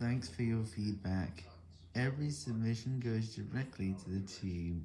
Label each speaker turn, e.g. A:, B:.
A: Thanks for your feedback. Every submission goes directly to the team.